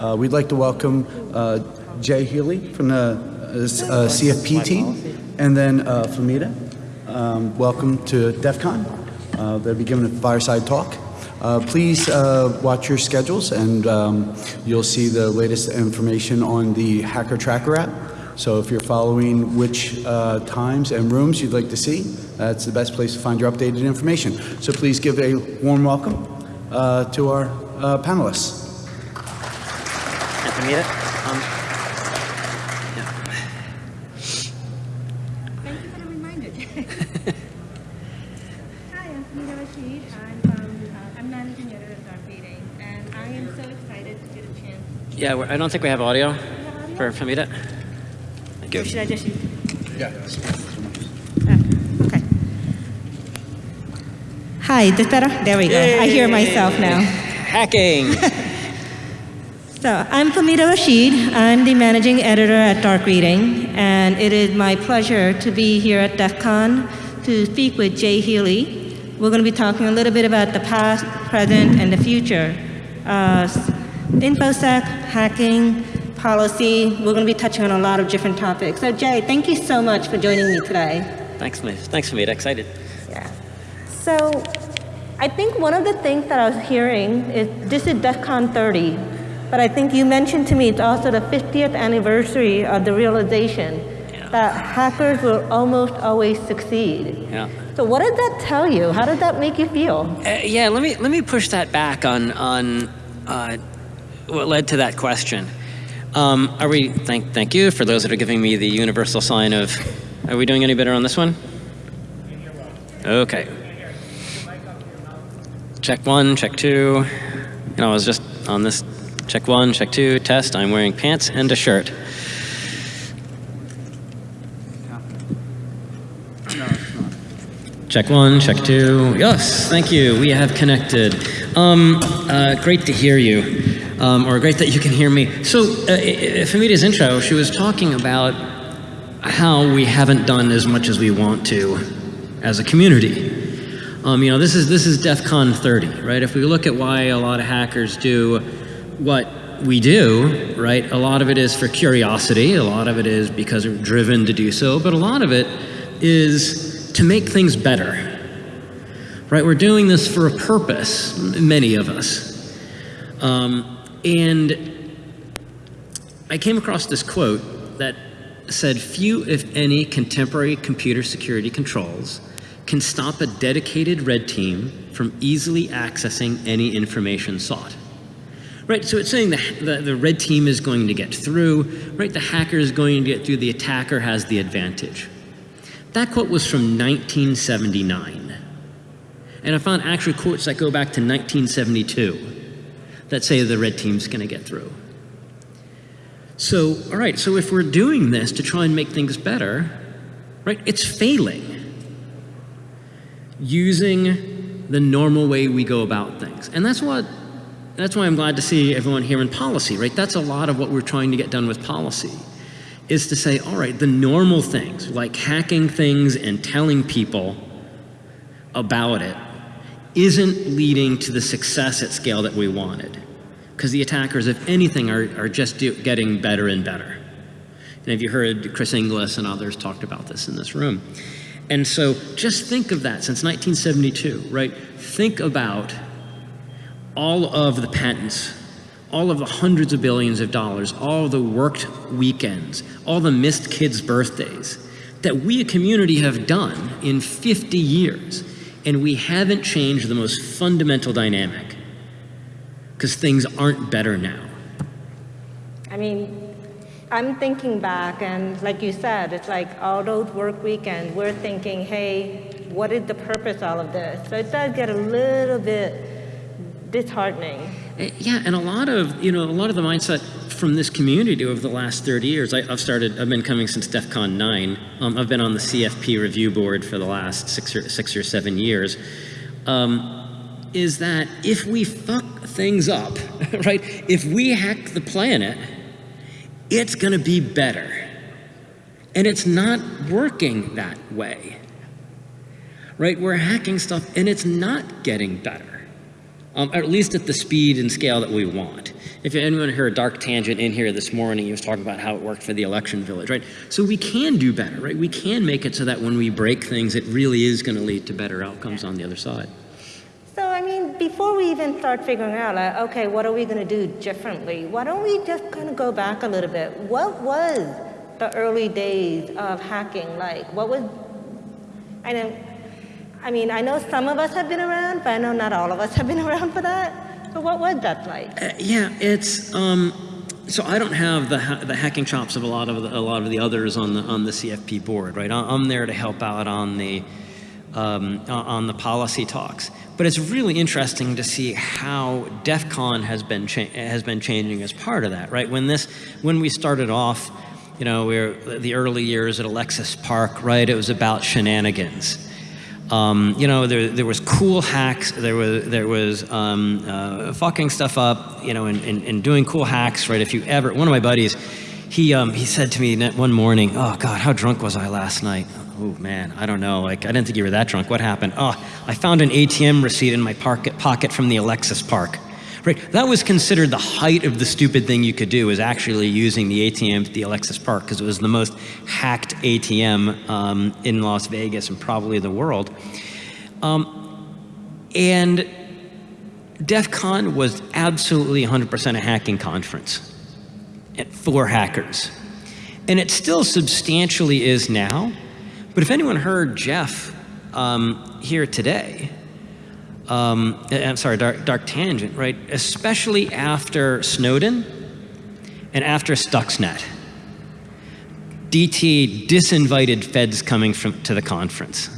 Uh, We'd like to welcome uh, Jay Healey from the uh, uh, CFP team, and then uh, Fahmida. Um, Welcome to DEF CON. Uh, They'll be giving a fireside talk. Please watch your schedules, and um, you'll see the latest information on the Hacker Tracker app. So if you're following which uh, times and rooms you'd like to see, that's the best place to find your updated information. So please give a warm welcome uh, to our uh, panelists. And Anita? Um, Thank you for the reminder. Hi, I'm Samira Rashid. I'm from, uh, I'm managing editor of Dark Reading, and I am so excited to get a chance. yeah, we're- I don't think we have audio for Fahmida. Thank Or should I just use? Yeah. Okay. Hi, is this better? There we go. I hear myself now. Hacking. So I'm Fahmida Rashid. I'm the managing editor at Dark Reading, and it is my pleasure to be here at DEF CON to speak with Jay Healey. We're going to be talking a little bit about the past, present, and the future. Uh, InfoSec, hacking, policy. We're going to be touching on a lot of different topics. So Jay, thank you so much for joining me today. Thanks, Fahmida. Thanks, Fahmida. Excited. Yeah. So I think one of the things that I was hearing is this is DEF CON 30, but I think you mentioned to me it's also the 50th anniversary of the realization Yeah. that hackers will almost always succeed. Yeah. So what did that tell you? How did that make you feel? Uh, yeah, let me let me push that back on on uh, what led to that question. Um, are we? Thank thank you for those that are giving me the universal sign of. Are we doing any better on this one? Okay. Check one, check two. You know, I was just on this. Check one, check two, test. I'm wearing pants and a shirt. Check one, check two. Yes, thank you. We have connected. Um, uh, great to hear you, um, or great that you can hear me. So, uh, Fahmida's intro, she was talking about how we haven't done as much as we want to as a community. Um, you know, this is this is DEF CON 30, right? If we look at why a lot of hackers do what we do, right? A lot of it is for curiosity. A lot of it is because we're driven to do so. But a lot of it is to make things better, right? We're doing this for a purpose, many of us. Um, and I came across this quote that said, Few, if any, contemporary computer security controls can stop a dedicated red team from easily accessing any information sought. Right, so it's saying the, the, the red team is going to get through, right? The hacker is going to get through, the attacker has the advantage. That quote was from 1979. And I found actually quotes that go back to 1972 that say the red team's going to get through. So, all right, so if we're doing this to try and make things better, right, it's failing. Using the normal way we go about things. And that's what that's why I'm glad to see everyone here in policy, right? That's a lot of what we're trying to get done with policy is to say, all right, the normal things like hacking things and telling people about it isn't leading to the success at scale that we wanted. Because the attackers, if anything, are, are just do, getting better and better. And have you heard Chris Inglis and others talked about this in this room? And so just think of that since 1972, right? Think about all of the patents, all of the hundreds of billions of dollars, all the worked weekends, all the missed kids' birthdays that we, a community, have done in 50 years. And we haven't changed the most fundamental dynamic because things aren't better now. I mean, I'm thinking back, and like you said, it's like all those work weekends, we're thinking, hey, what is the purpose of all of this? So it does get a little bit disheartening. Uh, Yeah, and a lot of, you know, a lot of the mindset from this community over the last 30 years, I, I've started, I've been coming since DEF CON 9. Um, I've been on the CFP review board for the last six or, six or seven years. Um, is that if we fuck things up, right, if we hack the planet, it's gonna be better. And it's not working that way. Right? We're hacking stuff and it's not getting better um, at least at the speed and scale that we want. If anyone heard a Dark Tangent in here this morning, he was talking about how it worked for the election village, right? So we can do better, right? We can make it so that when we break things, it really is going to lead to better outcomes on the other side. So, I mean, before we even start figuring out, like, okay, what are we going to do differently? Why don't we just kind of go back a little bit? What was the early days of hacking like? What was, I know, I mean, I know some of us have been around, but I know not all of us have been around for that. So, what was that like? Uh, yeah, it's um, so I don't have the ha- the hacking chops of a lot of the, a lot of the others on the on the CFP board, right? I'm there to help out on the um, on the policy talks, but it's really interesting to see how DEF CON has been has been changing as part of that, right? When this when we started off, you know, we were the early years at Alexis Park, right? It was about shenanigans. Um, you know, there, there was cool hacks. There was there was um, uh, fucking stuff up. You know, and, and, and doing cool hacks. Right. If you ever, one of my buddies, he um, he said to me one morning, "Oh God, how drunk was I last night?" Oh man, I don't know. Like I didn't think you were that drunk. What happened? Oh, I found an ATM receipt in my pocket pocket from the Alexis Park. Right. That was considered the height of the stupid thing you could do was actually using the ATM at the Alexis Park because it was the most hacked ATM um, in Las Vegas and probably the world. Um, and DEF CON was absolutely 100% a hacking conference and- for hackers. And it still substantially is now. But if anyone heard Jeff um, here today, um, I'm sorry, dark, dark tangent, right? Especially after Snowden and after Stuxnet. DT disinvited feds coming from, to the conference.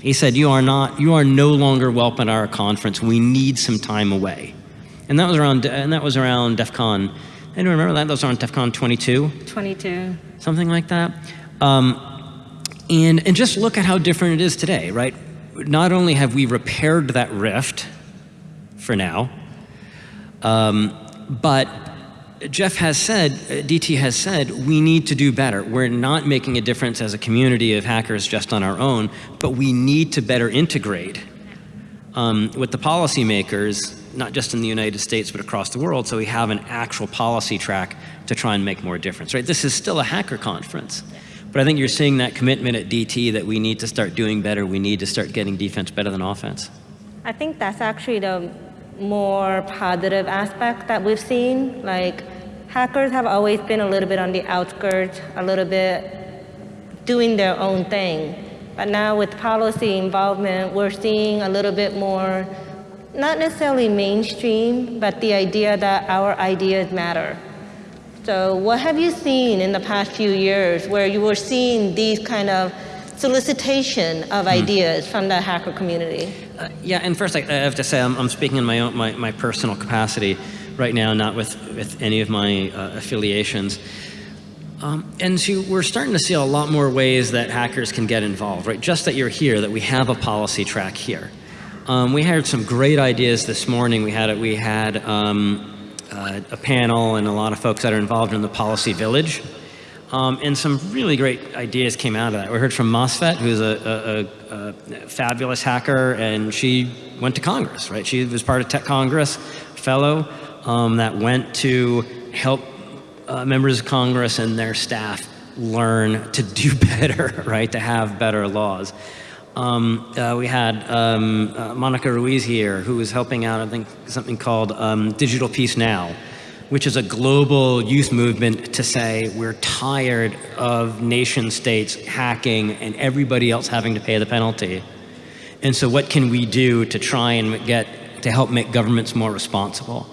He said, you are, not, you are no longer welcome at our conference. We need some time away. And that was around, and that was around DEF CON. Anyone remember that? That was around DEF CON 22? 22. something like that. Um, and, and just look at how different it is today, right? Not only have we repaired that rift for now, um, but Jeff has said, uh, DT has said, we need to do better. We're not making a difference as a community of hackers just on our own, but we need to better integrate um, with the policymakers, not just in the United States, but across the world, so we have an actual policy track to try and make more difference, right? This is still a hacker conference. But I think you're seeing that commitment at DT that we need to start doing better. We need to start getting defense better than offense. I think that's actually the more positive aspect that we've seen. Like, hackers have always been a little bit on the outskirts, a little bit doing their own thing. But now with policy involvement, we're seeing a little bit more, not necessarily mainstream, but the idea that our ideas matter. So, what have you seen in the past few years where you were seeing these kind of solicitation of ideas from the hacker community? Uh, yeah, and first I, I have to say I'm, I'm speaking in my, own, my, my personal capacity right now, not with, with any of my uh, affiliations. Um, and so we're starting to see a lot more ways that hackers can get involved, right? Just that you're here, that we have a policy track here. Um, we had some great ideas this morning. We had, we had um, uh, a panel and a lot of folks that are involved in the policy village. Um, and some really great ideas came out of that. We heard from MOSFET, who's a, a, a, fabulous hacker, and she went to Congress, right? She was part of Tech Congress fellow um, that went to help uh, members of Congress and their staff learn to do better, right? To have better laws. Um, uh, we had um, uh, Monica Ruiz here, who was helping out, I think, something called um, Digital Peace Now, which is a global youth movement to say we're tired of nation states hacking and everybody else having to pay the penalty. And so what can we do to try and get, to help make governments more responsible?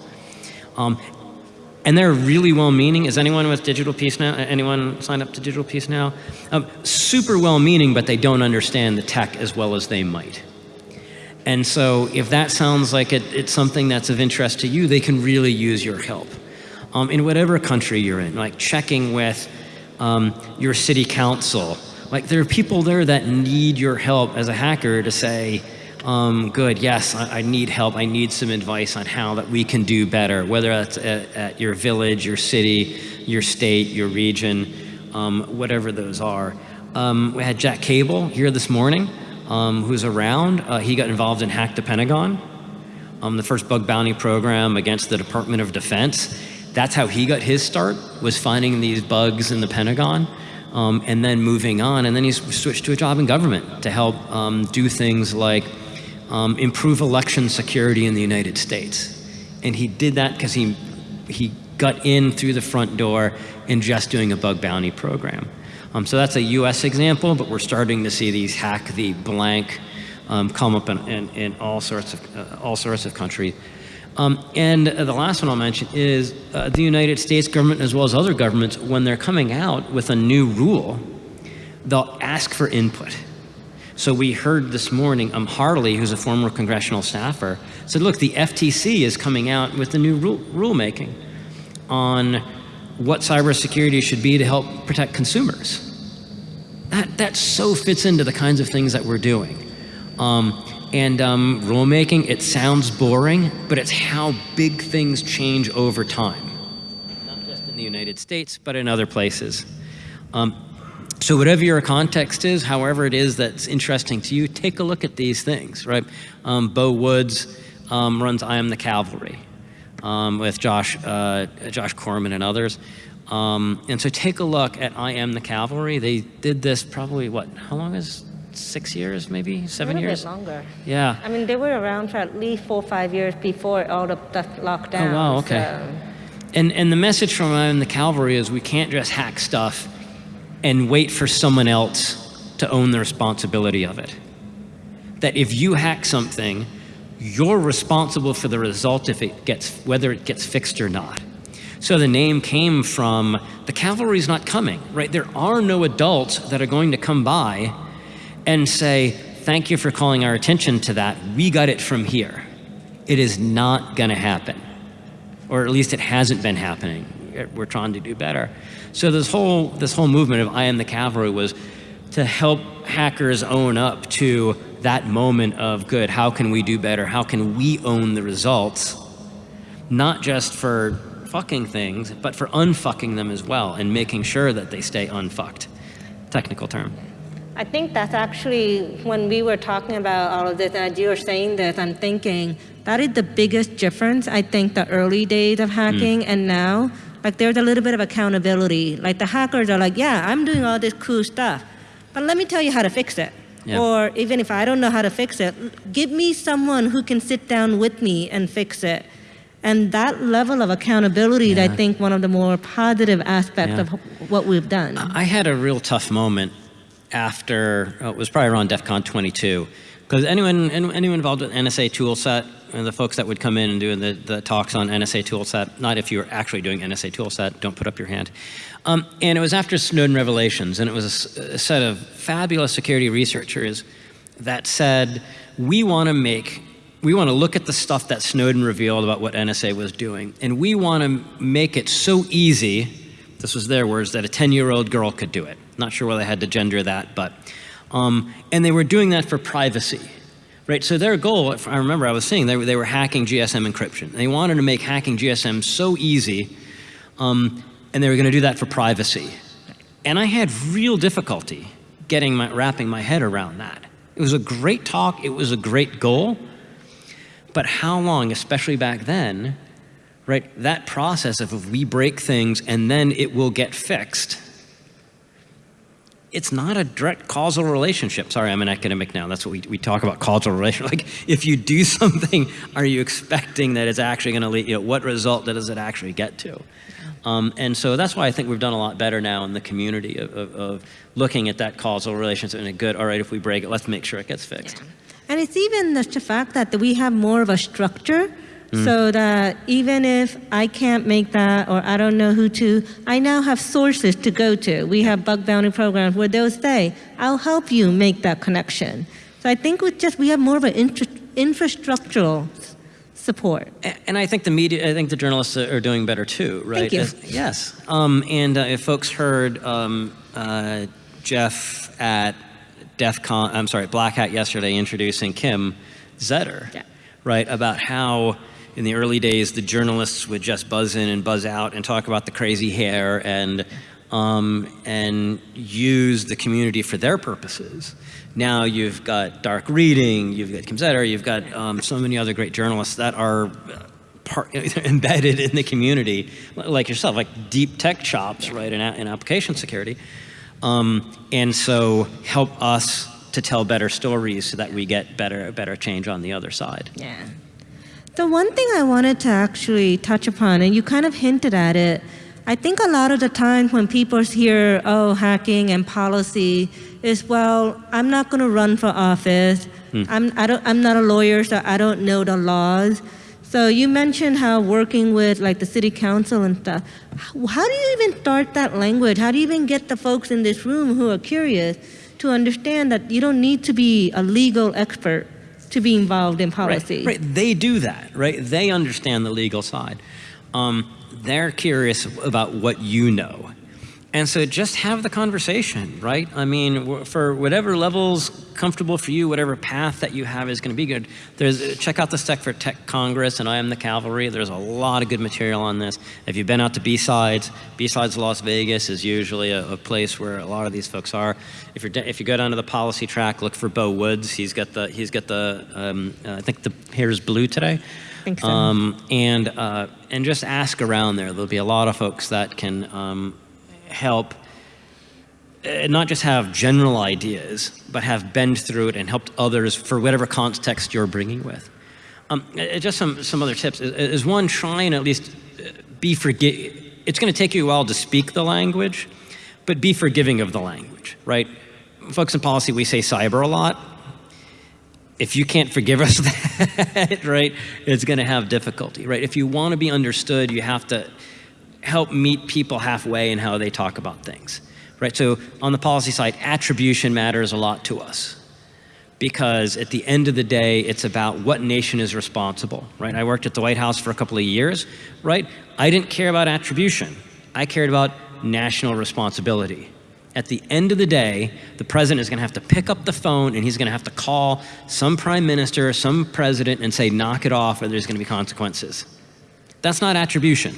And they're really well-meaning. Is anyone with Digital Peace Now? Anyone signed up to Digital Peace Now? Um, super well-meaning, but they don't understand the tech as well as they might. And so if that sounds like it, it's something that's of interest to you, they can really use your help. Um, in whatever country you're in, like checking with um, your city council. Like there are people there that need your help as a hacker to say, um, good, yes, I, I, need help. I need some advice on how that we can do better, whether that's at, at your village, your city, your state, your region, um, whatever those are. Um, we had Jack Cable here this morning, um, who's around. Uh, he got involved in Hack the Pentagon. um, the first bug bounty program against the Department of Defense. That's how he got his start, was finding these bugs in the Pentagon. Um, and then moving on, and then he switched to a job in government to help um, do things like um, improve election security in the United States. And he did that because he, he got in through the front door in just doing a bug bounty program. Um, so that's a US example, but we're starting to see these hack the blank um, come up in, in, in, all, sorts of, uh, all sorts of countries. Um, and the last one I'll mention is uh, the United States government, as well as other governments, when they're coming out with a new rule, they'll ask for input. So we heard this morning, um, Harley, who's a former congressional staffer, said, look, the FTC is coming out with the new rule rulemaking on what cybersecurity should be to help protect consumers. That, that so fits into the kinds of things that we're doing. Um, and um, rulemaking, it sounds boring, but it's how big things change over time. Not just in the United States, but in other places. Um, so whatever your context is, however it is that's interesting to you, take a look at these things, right? Um, Beau Woods um, runs I Am the Cavalry um, with Josh, uh, Josh Corman and others. Um, and so take a look at I Am the Cavalry. They did this probably, what, how long is six years, maybe seven a years? bit longer. Yeah. I mean, they were around for at least four or five years before all the stuff locked down. Oh, wow, okay. so- And, and the message from I Am the Cavalry is we can't just hack stuff and wait for someone else to own the responsibility of it. That if you hack something, you're responsible for the result if it gets, whether it gets fixed or not. So the name came from the cavalry's not coming, right? There are no adults that are going to come by and say, thank you for calling our attention to that. We got it from here. It is not going to happen. Or at least it hasn't been happening. We're trying to do better. So this whole, this whole movement of I am the cavalry was to help hackers own up to that moment of good, how can we do better? How can we own the results? Not just for fucking things, but for unfucking them as well and making sure that they stay unfucked. Technical term. I think that's actually when we were talking about all of this, and as you were saying this, I'm thinking that is the biggest difference. I think the early days of hacking mm. and now, like there's a little bit of accountability. Like the hackers are like, yeah, I'm doing all this cool stuff, but let me tell you how to fix it. Yeah. Or even if I don't know how to fix it, give me someone who can sit down with me and fix it. And that level of accountability, is, I think, one of the more positive aspects Yeah. of what we've done. I had a real tough moment after, uh, it was probably around DEF CON 22, because anyone, anyone involved with NSA toolset, and the folks that would come in and do the, the talks on NSA toolset, not if you were actually doing NSA toolset, don't put up your hand. Um, and it was after Snowden revelations, and it was a set of fabulous security researchers that said, we want to make, we want to look at the stuff that Snowden revealed about what NSA was doing, and we want to make it so easy, this was their words, that a 10-year-old girl could do it. Not sure why they had to gender that, but, um, and they were doing that for privacy. Right, so their goal, I remember I was saying, they were, they were hacking GSM encryption. They wanted to make hacking GSM so easy, um, and they were going to do that for privacy. And I had real difficulty getting my, wrapping my head around that. It was a great talk, it was a great goal, but how long, especially back then, right, that process of we break things and then it will get fixed, it's not a direct causal relationship. Sorry, I'm an academic now. That's what we, we talk about causal relationship. Like, if you do something, are you expecting that it's actually going to lead, you know, what result does it actually get to? Um, and so that's why I think we've done a lot better now in the community of, of, of looking at that causal relationship and a good, all right, if we break it, let's make sure it gets fixed. And it's even the fact that we have more of a structure so that even if I can't make that or I don't know who to, I now have sources to go to. We have bug bounty programs where they'll say, I'll help you make that connection. So I think with just, we have more of an infra- infrastructural support. And I think the media, I think the journalists are doing better too, right? Thank you. As- yes. Um, and uh, if folks heard um, uh, Jeff at DEF CON, I'm sorry, Black Hat yesterday introducing Kim Zetter, Yeah. right? About how in the early days the journalists would just buzz in and buzz out and talk about the crazy hair and um, and use the community for their purposes. Now you've got dark reading, you've got Kim Zetter, you've got um, so many other great journalists that are uh, part, embedded in the community, like yourself, like deep tech chops, right, in, in application security. Um, and so help us to tell better stories so that we get better, better change on the other side. Yeah. The one thing I wanted to actually touch upon, and you kind of hinted at it, I think a lot of the time when people hear, oh, hacking and policy, is well, I'm not going to run for office. Hmm. I'm, I don't, I'm not a lawyer, so I don't know the laws. So you mentioned how working with like the city council and stuff. How, how do you even start that language? How do you even get the folks in this room who are curious to understand that you don't need to be a legal expert to be involved in policy? Right, right. They do that, right? They understand the legal side. Um, they're curious about what you know. And so just have the conversation, right? I mean, for whatever level's comfortable for you, whatever path that you have is going to be good. There's, check out the Tech for Tech Congress and I Am the Cavalry. There's a lot of good material on this. If you've been out to B-Sides, B-Sides Las Vegas is usually a, a, place where a lot of these folks are. If, you're, if you go down to the policy track, look for Beau Woods. He's got the, he's got the um, uh, I think the hair is blue today. so. Um, and, uh, and just ask around there. There'll be a lot of folks that can um, help uh, not just have general ideas, but have been through it and helped others for whatever context you're bringing with. Um, uh, just some, some other tips is, is one, try and at least uh, be forgiving. It's going to take you a while to speak the language, but be forgiving of the language, right? Folks in policy, we say cyber a lot. If you can't forgive us that, right, it's going to have difficulty, right? If you want to be understood, you have to help meet people halfway in how they talk about things, right? So on the policy side, attribution matters a lot to us because at the end of the day, it's about what nation is responsible, right? I worked at the White House for a couple of years, right? I didn't care about attribution. I cared about national responsibility. At the end of the day, the president is going to have to pick up the phone and he's going to have to call some prime minister, some president and say, knock it off or there's going to be consequences. That's not attribution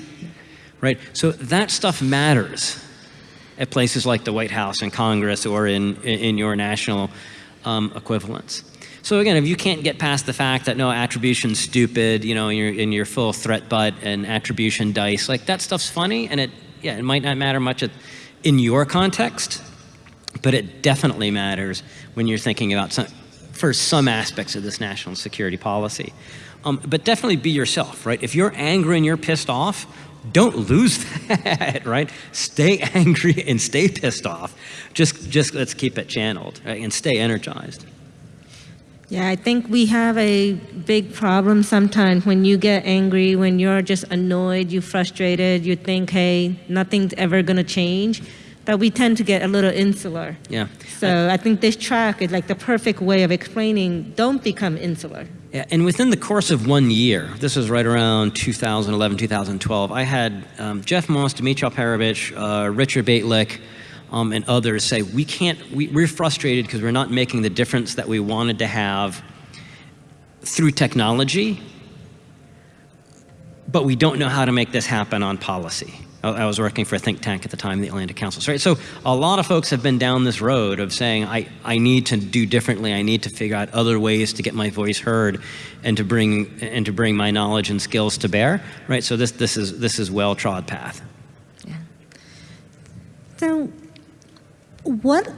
right? So that stuff matters at places like the White House and Congress or in, in your national um, equivalents. So again, if you can't get past the fact that no, attribution's stupid, you know, you're in your full threat butt and attribution dice, like that stuff's funny and it, yeah, it might not matter much at, in your context, but it definitely matters when you're thinking about some, for some aspects of this national security policy. Um, but definitely be yourself, right? If you're angry and you're pissed off, don't lose that, right? Stay angry and stay pissed off. Just, just let's keep it channeled right? and stay energized. Yeah, I think we have a big problem sometimes when you get angry, when you're just annoyed, you're frustrated, you think, hey, nothing's ever going to change, that we tend to get a little insular. Yeah. So I think this track is like the perfect way of explaining don't become insular. And within the course of one year, this was right around 2011, 2012, I had um, Jeff Moss, Dmitry Alperovitch, uh, Richard Bejtlich, um, and others say, we can't, we, we're frustrated because we're not making the difference that we wanted to have through technology, but we don't know how to make this happen on policy. I was working for a think tank at the time, the Atlantic Council. Right? So a lot of folks have been down this road of saying, I, I need to do differently. I need to figure out other ways to get my voice heard and to bring, and to bring my knowledge and skills to bear. Right? So this, this is, this is well-trod path. Yeah. So what,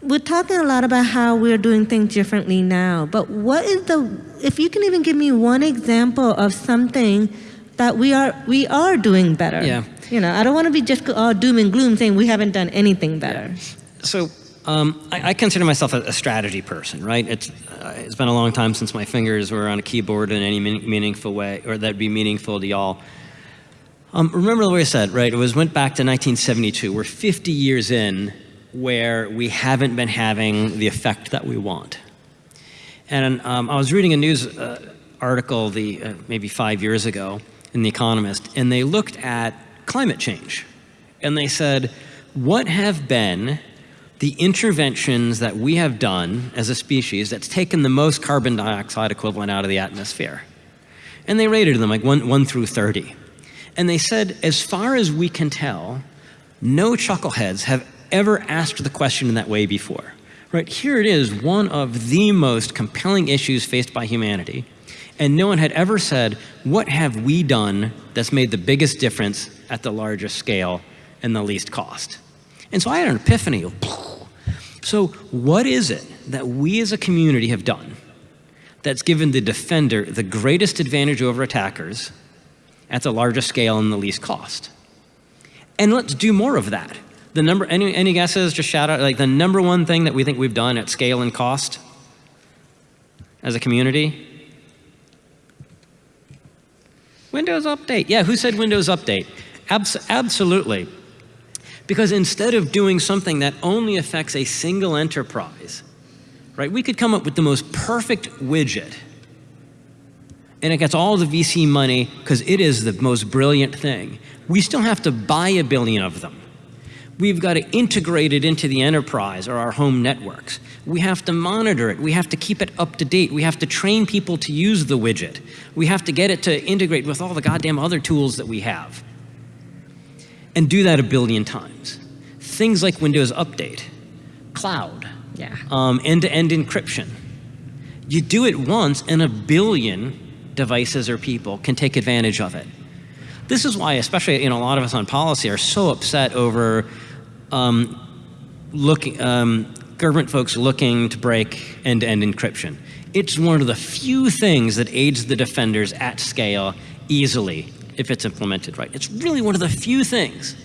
we're talking a lot about how we're doing things differently now, but what is the, if you can even give me one example of something that we are we are doing better. Yeah. You know, I don't want to be just all doom and gloom saying we haven't done anything better. Yeah. So um, I, I, consider myself a, a, strategy person, right? It's uh, it's been a long time since my fingers were on a keyboard in any mean, meaningful way, or that'd be meaningful to y'all. Um, remember the way I said, right? It was went back to 1972. We're 50 years in where we haven't been having the effect that we want. And um, I was reading a news uh, article the uh, maybe five years ago in The Economist, and they looked at climate change. And they said, what have been the interventions that we have done as a species that's taken the most carbon dioxide equivalent out of the atmosphere? And they rated them like 1, one through 30. And they said, as far as we can tell, No chuckleheads have ever asked the question in that way before. Right here it is, one of the most compelling issues faced by humanity. And no one had ever said, what have we done that's made the biggest difference at the largest scale and the least cost? And so I had an epiphany. So what is it that we as a community have done that's given the defender the greatest advantage over attackers at the largest scale and the least cost? And let's do more of that. The number, any, any guesses? Just shout out, like the number one thing that we think we've done at scale and cost as a community? Windows Update. Yeah, who said Windows Update? Abs absolutely. Because instead of doing something that only affects a single enterprise, right, we could come up with the most perfect widget and it gets all the VC money because it is the most brilliant thing. We still have to buy a billion of them. We've got to integrate it into the enterprise or our home networks. We have to monitor it. We have to keep it up to date. We have to train people to use the widget. We have to get it to integrate with all the goddamn other tools that we have. And do that a billion times. Things like Windows Update, cloud, Yeah. um, end-to-end encryption. You do it once and a billion devices or people can take advantage of it. This is why, especially you know, a lot of us on policy are so upset over um, looking, um, government folks looking to break end-to-end encryption. It's one of the few things that aids the defenders at scale easily if it's implemented right. It's really one of the few things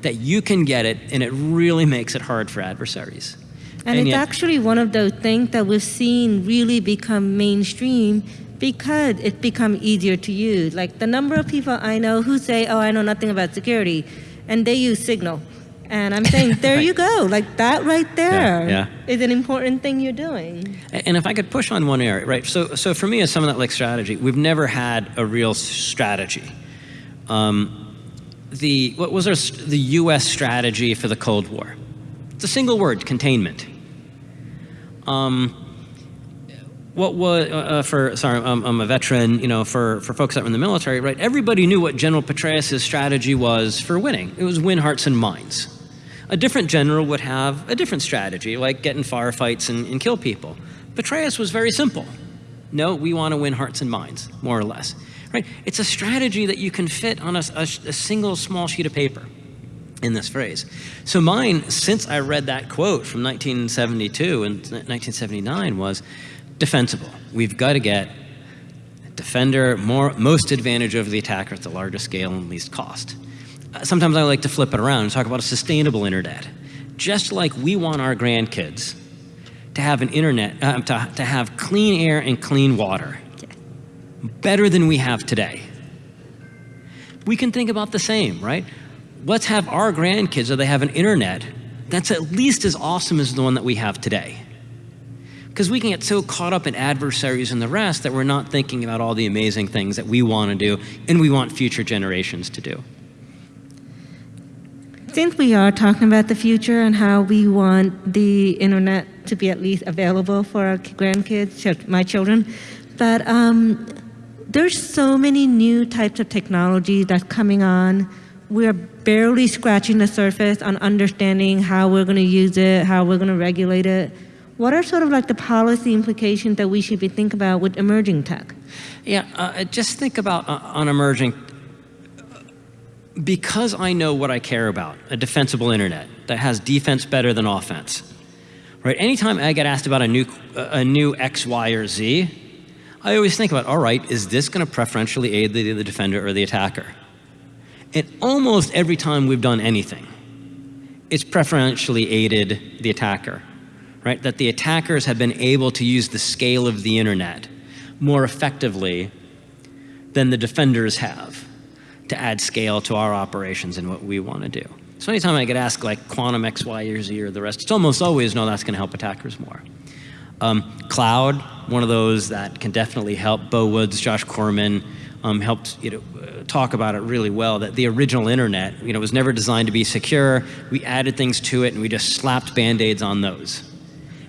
that you can get it and it really makes it hard for adversaries. And, it's yet- actually one of those things that we've seen really become mainstream because it's become easier to use. Like the number of people I know who say, oh, I know nothing about security, and they use Signal. And I'm saying, there you go. Like that right there is yeah. an important thing you're doing. And if I could push on one area, right? So, so for me, as someone that likes strategy, we've never had a real strategy. Um, the what was our, the U.S. strategy for the Cold War? It's a single word: containment. Um, what was uh, uh, for? Sorry, I'm, I'm a veteran. You know, for for folks that were in the military, right? Everybody knew what General Petraeus' strategy was for winning. It was win hearts and minds. A different general would have a different strategy, like get in firefights and, and kill people. Petraeus was very simple. No, we want to win hearts and minds, more or less. Right? It's a strategy that you can fit on a, a, a single small sheet of paper in this phrase. So mine, since I read that quote from 1972 and 1979, was defensible. We've got to get defender more, most advantage over the attacker at the largest scale and least cost. Sometimes I like to flip it around and talk about a sustainable internet. Just like we want our grandkids to have an internet, uh, to, to have clean air and clean water, better than we have today. We can think about the same, right? Let's have our grandkids, so they have an internet that's at least as awesome as the one that we have today. Because we can get so caught up in adversaries and the rest that we're not thinking about all the amazing things that we want to do and we want future generations to do. Since we are talking about the future and how we want the internet to be at least available for our grandkids, my children, but um, there's so many new types of technology that's coming on. We're barely scratching the surface on understanding how we're going to use it, how we're going to regulate it. What are sort of like the policy implications that we should be thinking about with emerging tech? Yeah, uh, just think about uh, on emerging. Because I know what I care about, a defensible internet that has defense better than offense. Right? Anytime I get asked about a new, a new X, Y, or Z, I always think about, all right, is this going to preferentially aid the, the defender or the attacker? And almost every time we've done anything, it's preferentially aided the attacker, right? That the attackers have been able to use the scale of the internet more effectively than the defenders have to add scale to our operations and what we want to do. So anytime I get asked like quantum X, Y, or Z or the rest, it's almost always, no, that's going to help attackers more. Um, cloud, one of those that can definitely help. Beau Woods, Josh Corman um, helped you know, uh, talk about it really well, that the original internet you know, was never designed to be secure. We added things to it and we just slapped Band-Aids on those.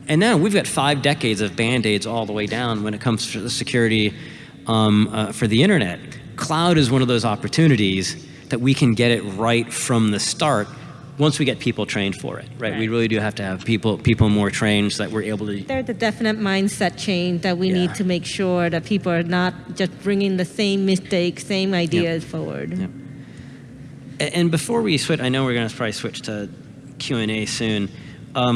And now we've got five decades of Band-Aids all the way down when it comes to the security um, uh, for the internet. Cloud is one of those opportunities that we can get it right from the start once we get people trained for it, right? We really do have to have people people more trained so that we're able to. There's a definite mindset change that we Yeah. need to make sure that people are not just bringing the same mistakes, same ideas forward. Yep. And before we switch, I know we're going to probably switch to Q and A soon. Um,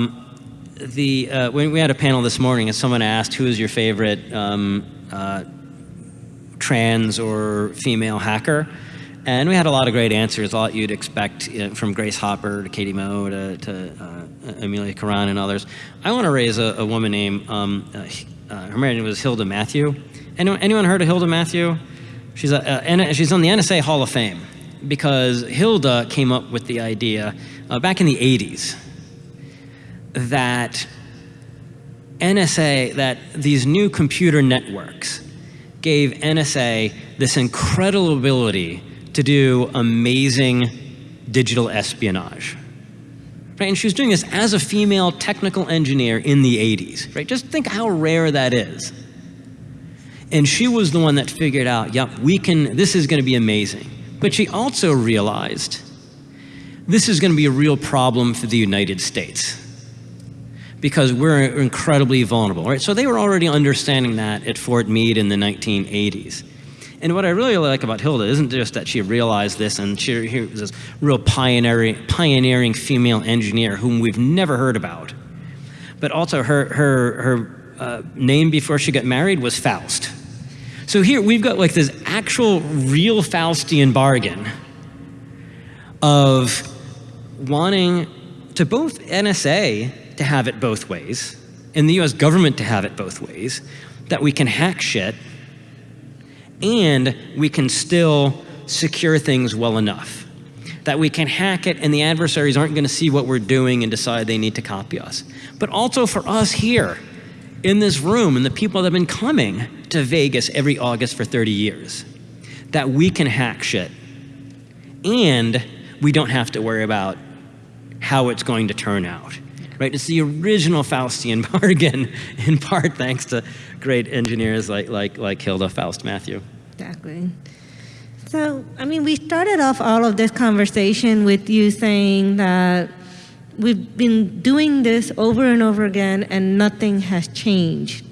the uh, when we had a panel this morning, and someone asked, "Who is your favorite um, uh, trans or female hacker?" And we had a lot of great answers, a lot you'd expect you know, from Grace Hopper to Katie Moe to, to uh, Amelia Karan and others. I want to raise a, a woman named, um, uh, uh, her name was Hilda Matthew. Anyone, anyone heard of Hilda Matthew? She's, a, uh, N- she's on the NSA Hall of Fame because Hilda came up with the idea uh, back in the 80s that NSA, that these new computer networks gave NSA this incredible ability to do amazing digital espionage. Right? And she was doing this as a female technical engineer in the 80s. Right? Just think how rare that is. And she was the one that figured out, yep, we can, this is going to be amazing. But she also realized this is going to be a real problem for the United States because we're incredibly vulnerable, right? So they were already understanding that at Fort Meade in the 1980s. And what I really like about Hilda isn't just that she realized this and she, she was this real pioneering, pioneering female engineer whom we've never heard about, but also her, her, her uh, name before she got married was Faust. So here we've got like this actual real Faustian bargain of wanting to both NSA to have it both ways and the US government to have it both ways, that we can hack shit and we can still secure things well enough. That we can hack it and the adversaries aren't going to see what we're doing and decide they need to copy us. But also for us here in this room and the people that have been coming to Vegas every August for 30 years, that we can hack shit and we don't have to worry about how it's going to turn out. Right? It's the original Faustian bargain, in part thanks to great engineers like, like, like Hilda Faust Matthew. Exactly. So, I mean, we started off all of this conversation with you saying that we've been doing this over and over again and nothing has changed.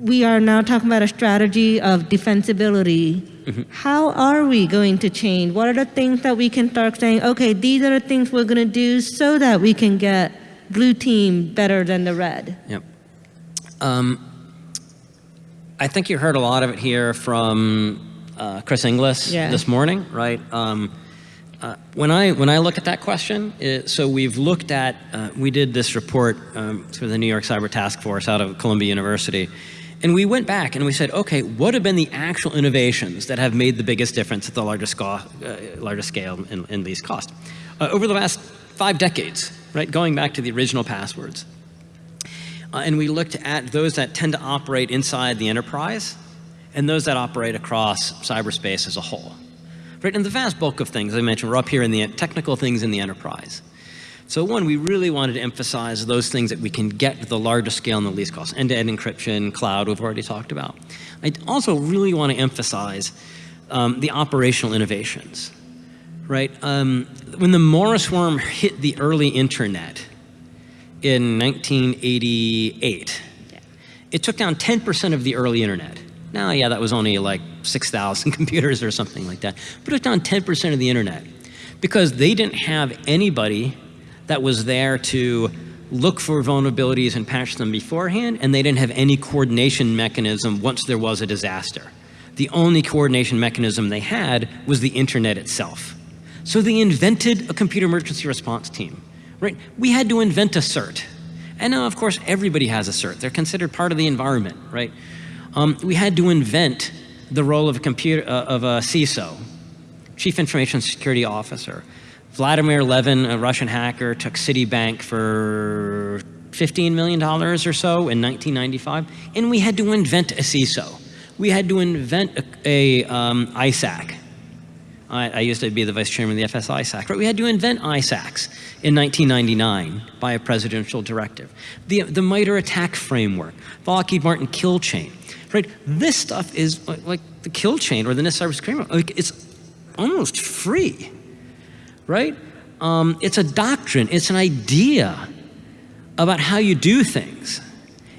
We are now talking about a strategy of defensibility. How are we going to change? What are the things that we can start saying, okay, these are the things we're going to do so that we can get blue team better than the red? Yep. Um, I think you heard a lot of it here from uh, Chris Inglis Yeah. this morning, right? Um, uh, when I when I look at that question, it, so we've looked at uh, we did this report um, through the New York Cyber Task Force out of Columbia University, and we went back and we said, okay, what have been the actual innovations that have made the biggest difference at the largest, uh, largest scale and, and least cost uh, over the last five decades, right? Going back to the original passwords. Uh, and we looked at those that tend to operate inside the enterprise and those that operate across cyberspace as a whole. Right, and the vast bulk of things, I mentioned, we're up here in the technical things in the enterprise. So one, we really wanted to emphasize those things that we can get to the largest scale and the least cost. End-to-end encryption, cloud, we've already talked about. I also really want to emphasize um, the operational innovations, right? Um, when the Morris worm hit the early internet in 1988, it took down 10% of the early internet. Now, yeah, that was only like 6,000 computers or something like that, but it took down 10% of the internet because they didn't have anybody that was there to look for vulnerabilities and patch them beforehand, and they didn't have any coordination mechanism once there was a disaster. The only coordination mechanism they had was the internet itself. So they invented a computer emergency response team, right? We had to invent a CERT. And now, of course, everybody has a CERT. They're considered part of the environment, right? Um, we had to invent the role of a computer, uh, of a CISO, Chief Information Security Officer. Vladimir Levin, a Russian hacker, took Citibank for $15 million or so in 1995, and we had to invent a CISO. We had to invent a, a um, ISAC. I, I, used to be the vice chairman of the FS ISAC, right? We had to invent ISACs in 1999 by a presidential directive. The, the MITRE ATT&CK framework, Lockheed Martin kill chain, right? This stuff is like, like the kill chain or the NIST cybersecurity, like it's almost free right? Um, it's a doctrine, it's an idea about how you do things.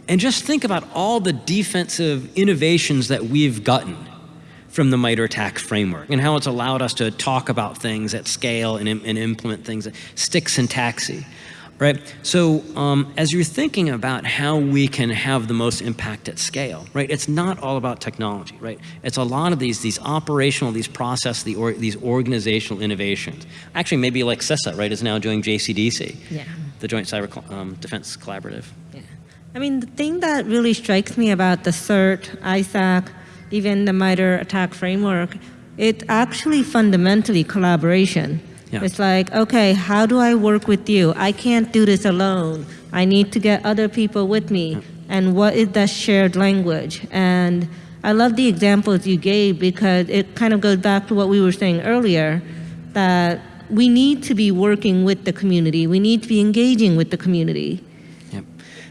And just think about all the defensive innovations that we've gotten from the MITRE ATT&CK framework and how it's allowed us to talk about things at scale and, and implement things, stick syntachy, right? So um, as you're thinking about how we can have the most impact at scale, right? It's not all about technology, right? It's a lot of these, these operational, these process, the or, these organizational innovations. Actually, maybe like CISA, right, is now doing JCDC, Yeah. the Joint Cyber um, Defense Collaborative. Yeah. I mean, the thing that really strikes me about the CERT, ISAC, even the MITRE ATT&CK framework, it actually fundamentally collaboration. Yeah. It's like, okay, how do I work with you? I can't do this alone. I need to get other people with me. And what is that shared language? And I love the examples you gave because it kind of goes back to what we were saying earlier, that we need to be working with the community. We need to be engaging with the community. Yep.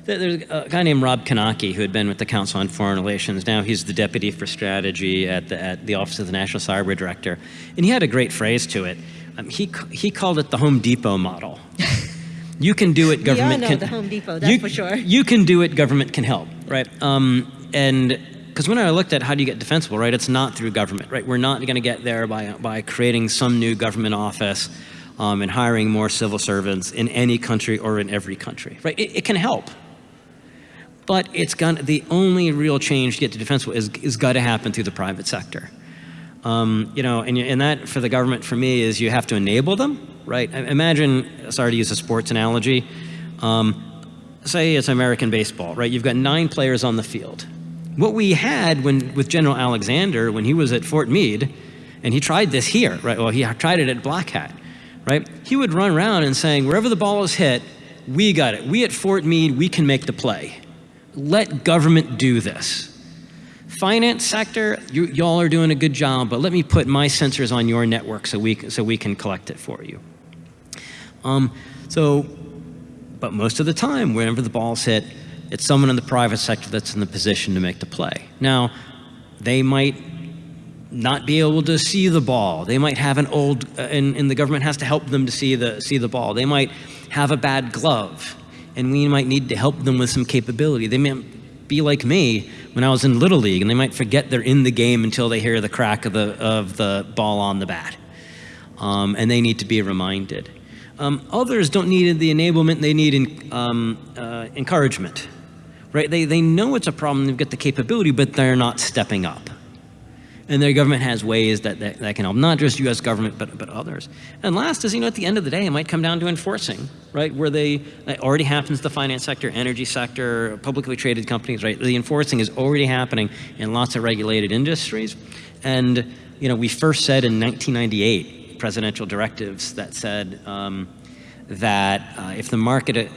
There's a guy named Rob Knake who had been with the Council on Foreign Relations. Now he's the deputy for strategy at the, at the Office of the National Cyber Director. And he had a great phrase to it. Um, he, he called it the Home Depot model. You can do it, government know can. the Home Depot, that's you, for sure. You can do it, government can help, right? Um, and because when I looked at how do you get defensible, right, it's not through government, right? We're not going to get there by, by creating some new government office um, and hiring more civil servants in any country or in every country, right? It, it can help. But it's gonna, the only real change to get to defensible is, is got to happen through the private sector. Um, you know, and, and that for the government, for me, is you have to enable them, right? Imagine, sorry to use a sports analogy, um, say it's American baseball, right? You've got nine players on the field. What we had when, with General Alexander, when he was at Fort Meade, and he tried this here, right? Well, he tried it at Black Hat, right? He would run around and saying, wherever the ball is hit, we got it. We at Fort Meade, we can make the play. Let government do this. Finance sector, you, y'all are doing a good job, but let me put my sensors on your network so we, so we can collect it for you. Um, so, but most of the time, whenever the ball's hit, it's someone in the private sector that's in the position to make the play. Now, they might not be able to see the ball. They might have an old, uh, and, and the government has to help them to see the, see the ball. They might have a bad glove, and we might need to help them with some capability. They might be like me when I was in Little League, and they might forget they're in the game until they hear the crack of the, of the ball on the bat. Um, and they need to be reminded. Um, others don't need the enablement, they need en- um, uh, encouragement. Right? They, they know it's a problem, they've got the capability, but they're not stepping up. And their government has ways that, that, that can help, not just US government, but, but others. And last is, you know, at the end of the day, it might come down to enforcing, right? Where they, already happens the finance sector, energy sector, publicly traded companies, right? The enforcing is already happening in lots of regulated industries. And, you know, we first said in 1998, presidential directives that said um, that uh, if the market,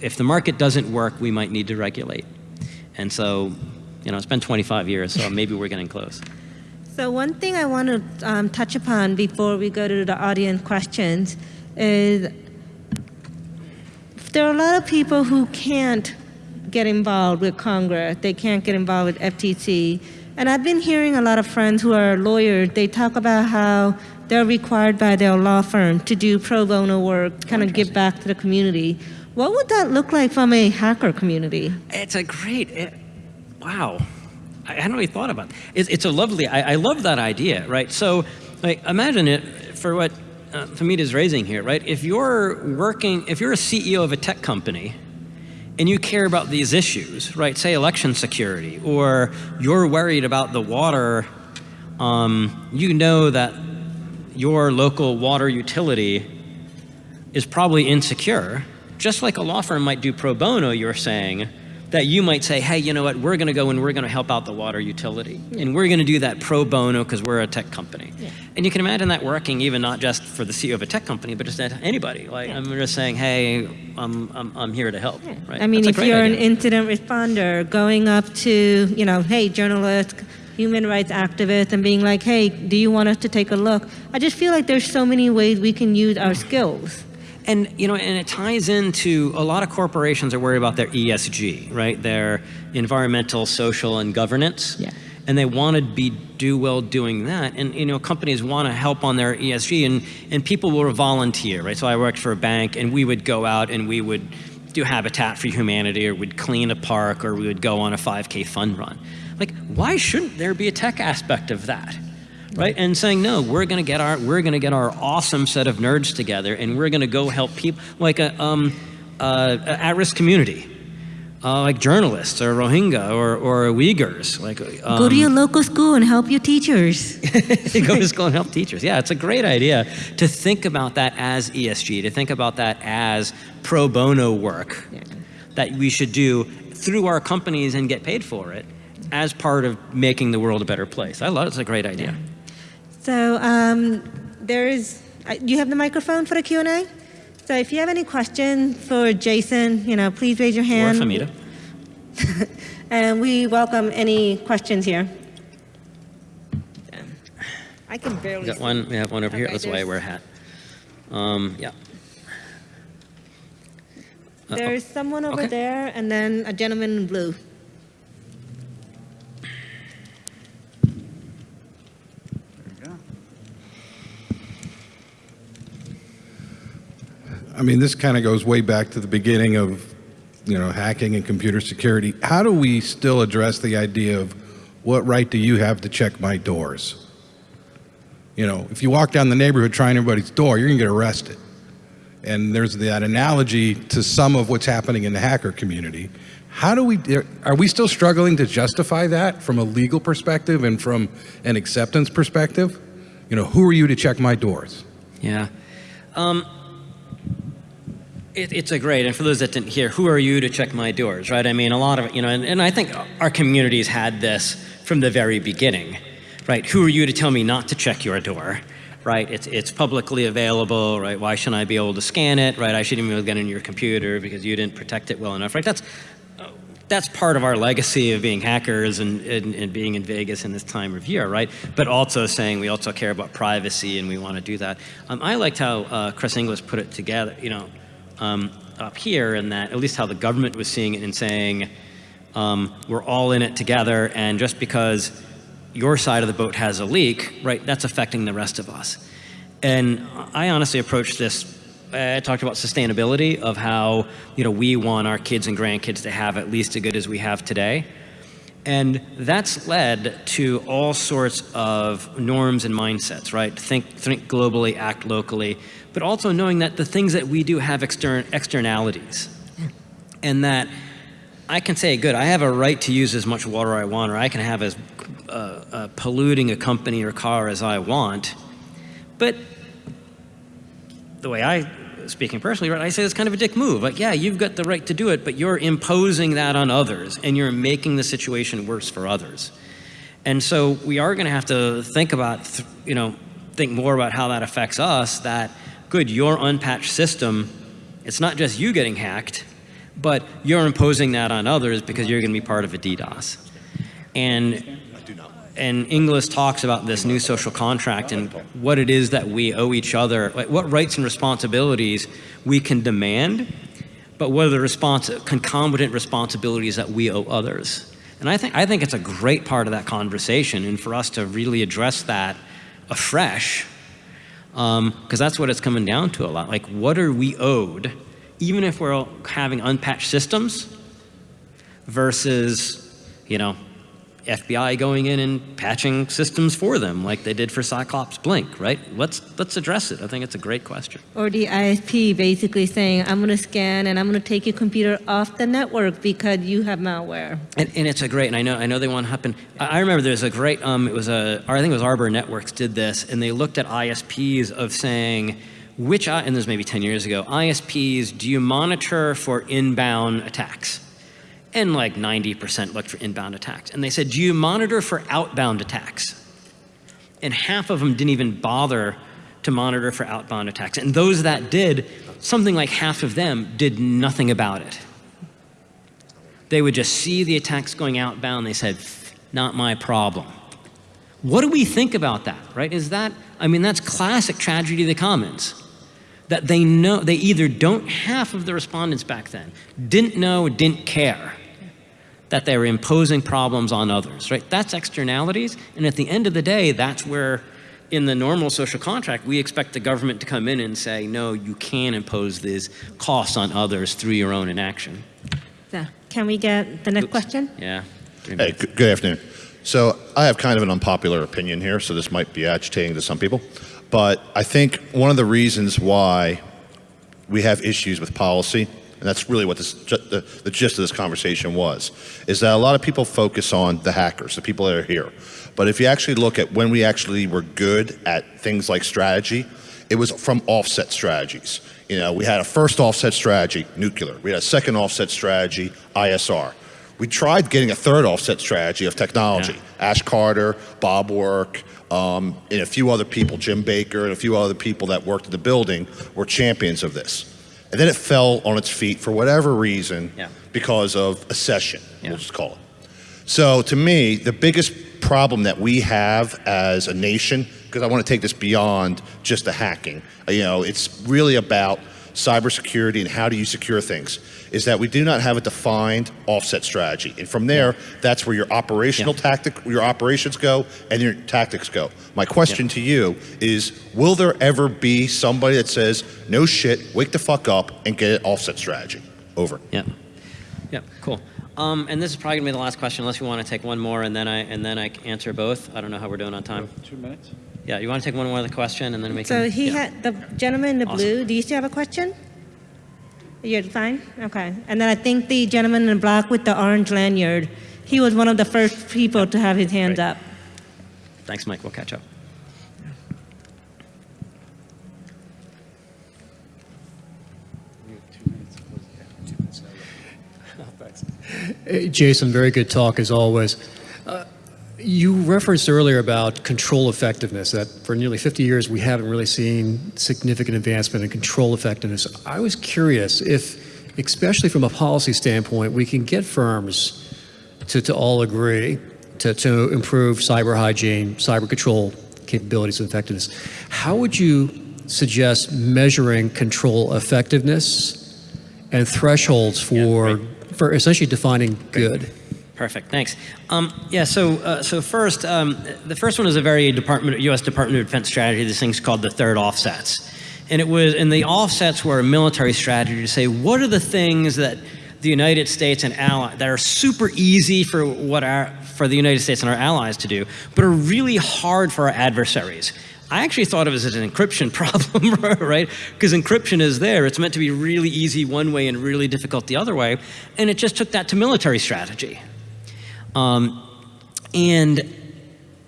if the market doesn't work, we might need to regulate. And so, you know, it's been 25 years, so maybe we're getting close. So one thing I want to um, touch upon before we go to the audience questions is there are a lot of people who can't get involved with Congress. They can't get involved with FTC. And I've been hearing a lot of friends who are lawyers, they talk about how they're required by their law firm to do pro bono work, kind of give back to the community. What would that look like from a hacker community? It's a great, it, wow. I hadn't really thought about it. It's, it's a lovely, I, I love that idea, right? So like, imagine it for what uh, Fahmida is raising here, right? If you're working, if you're a CEO of a tech company and you care about these issues, right? Say election security, or you're worried about the water, um, you know that your local water utility is probably insecure, just like a law firm might do pro bono, you're saying, that you might say, hey, you know what, we're going to go and we're going to help out the water utility. And we're going to do that pro bono because we're a tech company. Yeah. And you can imagine that working even not just for the CEO of a tech company, but just anybody. Like, I'm just saying, hey, I'm, I'm, I'm here to help. Right? I mean, That's if you're an incident responder, going up to, you know, hey, journalist, human rights activist, and being like, hey, do you want us to take a look? I just feel like there's so many ways we can use our skills. And you know, and it ties into a lot of corporations are worried about their ESG, right? Their environmental, social, and governance. Yeah. and they want to be do well doing that. And you know, companies want to help on their ESG, and and people will volunteer, right? So I worked for a bank, and we would go out and we would do Habitat for Humanity, or we'd clean a park, or we would go on a 5K fun run. Like, why shouldn't there be a tech aspect of that? Right? And saying, no, we're gonna get our we're gonna get our awesome set of nerds together and we're gonna go help people like a um uh, at-risk community. Uh, like journalists or Rohingya or, or Uyghurs, like um, Go to your local school and help your teachers. go to school and help teachers. Yeah, it's a great idea to think about that as ESG, to think about that as pro bono work that we should do through our companies and get paid for it as part of making the world a better place. I love it. It's a great idea. So um, there's, uh, do you have the microphone for the Q&A? So if you have any questions for Jason, you know, please raise your Or hand. Fahmida. And we welcome any questions here. I can We barely got see. one. We have one over here. That's why I wear a hat. Um, yeah. There's someone over Okay. there and then a gentleman in blue. I mean, this kind of goes way back to the beginning of, you know, hacking and computer security. How do we still address the idea of what right do you have to check my doors? You know, if you walk down the neighborhood trying everybody's door, you're to get arrested. And there's that analogy to some of what's happening in the hacker community. How do we, are we still struggling to justify that from a legal perspective and from an acceptance perspective? You know, who are you to check my doors? Yeah. Um, it, it's a great, and for those that didn't hear, who are you to check my doors, right? I mean, a lot of, you know, and, and I think our communities had this from the very beginning, right? Who are you to tell me not to check your door, right? It's, it's publicly available, right? Why shouldn't I be able to scan it, right? I shouldn't even be able to get in your computer because you didn't protect it well enough, right? That's, that's part of our legacy of being hackers and, and, and, being in Vegas in this time of year, right? But also saying we also care about privacy and we want to do that. Um, I liked how uh, Chris Inglis put it together, you know, um, up here, and that at least how the government was seeing it and saying um, we're all in it together, and just because your side of the boat has a leak, right, that's affecting the rest of us. And I honestly approached this I talked about sustainability of how you know we want our kids and grandkids to have at least as good as we have today. And that's led to all sorts of norms and mindsets, right? Think, think globally, act locally, but also knowing that the things that we do have extern externalities. And that I can say, good, I have a right to use as much water I want, or I can have as uh, uh, polluting a company or car as I want. But the way I, speaking personally, right, I say it's kind of a dick move. Like, yeah, you've got the right to do it, but you're imposing that on others, and you're making the situation worse for others. And so we are going to have to think about, you know, think more about how that affects us. That good, your unpatched system, it's not just you getting hacked, but you're imposing that on others because you're going to be part of a DDoS. And and Inglis talks about this new social contract and what it is that we owe each other, like what rights and responsibilities we can demand, but what are the respons concomitant responsibilities that we owe others. And I think, I think it's a great part of that conversation and for us to really address that afresh, because um, that's what it's coming down to a lot. Like, what are we owed, even if we're having unpatched systems versus, you know, FBI going in and patching systems for them like they did for Cyclops Blink, right? Let's, let's address it. I think it's a great question. Or the ISP basically saying, I'm going to scan and I'm going to take your computer off the network because you have malware. And, and it's a great, and I know, I know they want to happen. I, I remember there's a great, um, it was a, I think it was Arbor Networks did this, and they looked at ISPs of saying, which, and this was maybe 10 years ago, ISPs, do you monitor for inbound attacks? And like 90% looked for inbound attacks. And they said, do you monitor for outbound attacks? And half of them didn't even bother to monitor for outbound attacks. And those that did, something like half of them did nothing about it. They would just see the attacks going outbound. They said, not my problem. What do we think about that, right? Is that, I mean, that's classic tragedy of the commons that they know, they either don't, half of the respondents back then didn't know, didn't care that they're imposing problems on others, right? That's externalities, and at the end of the day, that's where, in the normal social contract, we expect the government to come in and say, no, you can impose these costs on others through your own inaction. So, can we get the next question? Yeah. Hey, good good afternoon. So I have kind of an unpopular opinion here, so this might be agitating to some people. But I think one of the reasons why we have issues with policy, and that's really what this, the, the gist of this conversation was, is that a lot of people focus on the hackers, the people that are here. But if you actually look at when we actually were good at things like strategy, it was from offset strategies. You know, we had a first offset strategy, nuclear. We had a second offset strategy, ISR. We tried getting a third offset strategy of technology. Ash Carter, Bob Work, um, and a few other people, Jim Baker, and a few other people that worked in the building were champions of this. And then it fell on its feet for whatever reason Yeah. because of a session, Yeah. we'll just call it. So to me, the biggest problem that we have as a nation, because I want to take this beyond just the hacking, you know, it's really about cybersecurity and how do you secure things, is that we do not have a defined offset strategy. And from there, that's where your operational Yeah. tactic, your operations go and your tactics go. My question to you is, will there ever be somebody that says, no shit, wake the fuck up and get an offset strategy? Over. Yeah. Yeah, cool. Um, and this is probably gonna be the last question, unless you want to take one more, and then I and then I answer both. I don't know how we're doing on time. Two minutes? Yeah, you want to take one more of the question, and then we can. So he yeah. had, the gentleman in the Awesome. blue, do you still have a question? You're fine? Okay. And then I think the gentleman in black with the orange lanyard, he was one of the first people to have his hands Great. up. Thanks, Mike. We'll catch up. Hey, Jason, very good talk as always. You referenced earlier about control effectiveness, that for nearly 50 years we haven't really seen significant advancement in control effectiveness. I was curious if, especially from a policy standpoint, we can get firms to, to all agree to, to improve cyber hygiene, cyber control capabilities and effectiveness. How would you suggest measuring control effectiveness and thresholds for, for essentially defining good? Perfect. Thanks. Um, yeah. So, uh, so first, um, the first one is a very Department, U.S. Department of Defense strategy. This thing's called the third offsets, and it was, and the offsets were a military strategy to say what are the things that the United States and ally that are super easy for what our for the United States and our allies to do, but are really hard for our adversaries. I actually thought of it as an encryption problem, right? Because encryption is there. It's meant to be really easy one way and really difficult the other way. And it just took that to military strategy. Um, and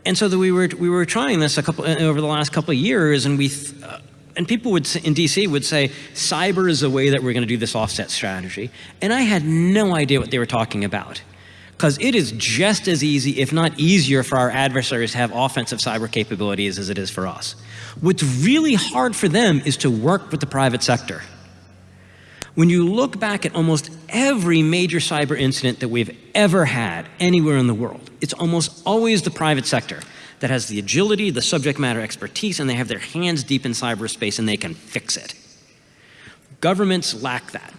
and so that we were we were trying this a couple over the last couple of years, and we uh, and people would in DC would say cyber is the way that we're going to do this offset strategy, and I had no idea what they were talking about. Because it is just as easy, if not easier, for our adversaries to have offensive cyber capabilities as it is for us. What's really hard for them is to work with the private sector. When you look back at almost every major cyber incident that we've ever had anywhere in the world, it's almost always the private sector that has the agility, the subject matter expertise, and they have their hands deep in cyberspace and they can fix it. Governments lack that.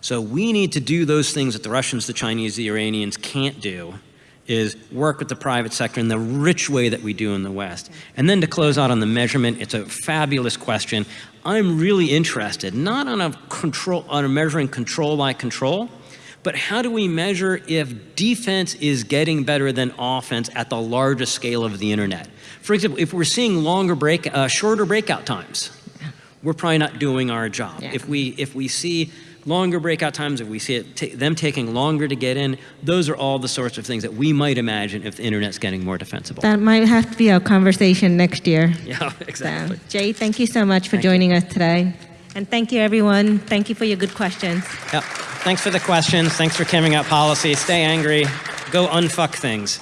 So we need to do those things that the Russians, the Chinese, the Iranians can't do is work with the private sector in the rich way that we do in the West. And then to close out on the measurement, it's a fabulous question. I'm really interested, not on a control, on a measuring control by control, but how do we measure if defense is getting better than offense at the largest scale of the internet? For example, if we're seeing longer break, uh, shorter breakout times, we're probably not doing our job. Yeah. If we if we see longer breakout times, if we see it them taking longer to get in, those are all the sorts of things that we might imagine if the internet's getting more defensible. That might have to be our conversation next year. yeah, So, exactly. Jay, thank you so much for Thank you. joining us today. And thank you, everyone. Thank you for your good questions. Yep. Thanks for the questions. Thanks for carrying up policy. Stay angry. Go unfuck things.